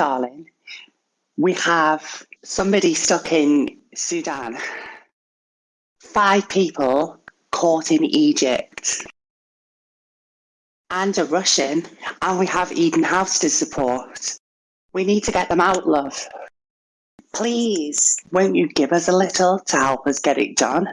darling, we have somebody stuck in Sudan. Five people caught in Egypt. And a Russian. And we have Eden House to support. We need to get them out, love. Please, won't you give us a little to help us get it done?